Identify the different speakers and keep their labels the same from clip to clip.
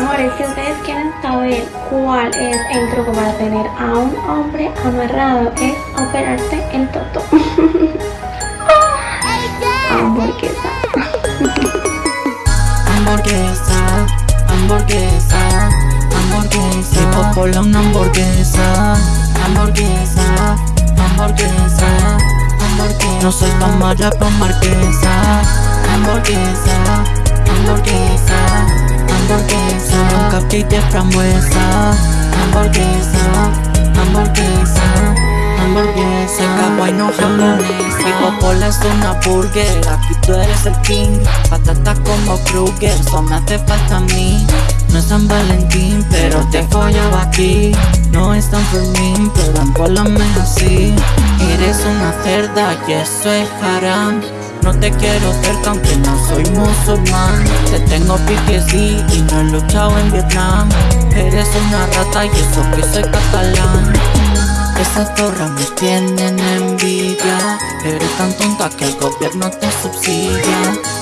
Speaker 1: Amores, si ustedes quieren saber cuál es el truco para tener a un hombre amarrado, es operarse el toto. Hamburguesa.
Speaker 2: Hamburguesa, hamburguesa, hamburguesa. Tipo por una hamburguesa, hamburguesa, hamburguesa, hamburguesa. No soy tan mala pa' marquesa, hamburguesa, hamburguesa, hamburguesa. Cupcake de frambuesa, hamburguesa, hamburguesa. Hamburguesa, kawaii no japonesa Tipo Pola es una burger Aquí tú eres el king. Patata como Kruger Eso me hace falta a mí. No es San Valentín Pero te follo aquí. No es San Fermín Pero empólame así. Eres una cerda Y eso es haram no te quiero aunque no soy musulmán Te tengo PTSD y no he luchado en Vietnam. Eres una rata y eso que soy catalán. Esas torres me tienen envidia. Eres tan tonta que el gobierno te subsidia.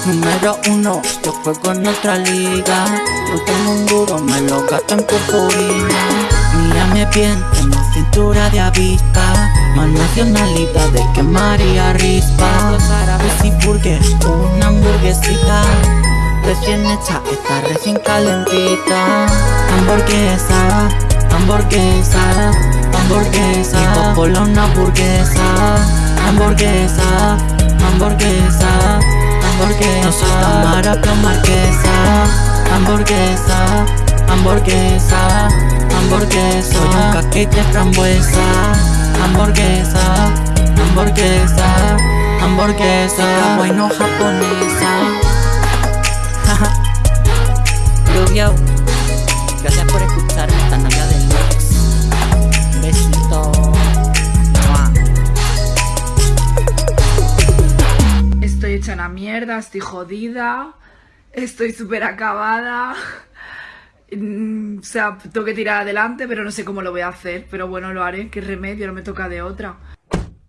Speaker 2: Número uno, yo juego en otra liga. No tengo un duro, me lo gasto en purpurina. Mírame bien, tengo cintura de avispa Más nacionalidad de que María Rispa hecha, está recién calentita. Hamburguesa, hamburguesa hamburguesa Tipo una hamburguesa Hamburguesa, hamburguesa, hamburguesa No soy tan mara pero marquesa. Hamburguesa, hamburguesa, hamburguesa Soy un cupcake de frambuesa Hamburguesa, hamburguesa, hamburguesa Kawaii no japonesa Gracias por escucharme esta Navidad del Lux Besito.
Speaker 3: Estoy hecha una mierda, estoy jodida, estoy súper acabada. Mm, O sea, tengo que tirar adelante, pero no sé cómo lo voy a hacer. Pero bueno, lo haré, qué remedio, no me toca de otra.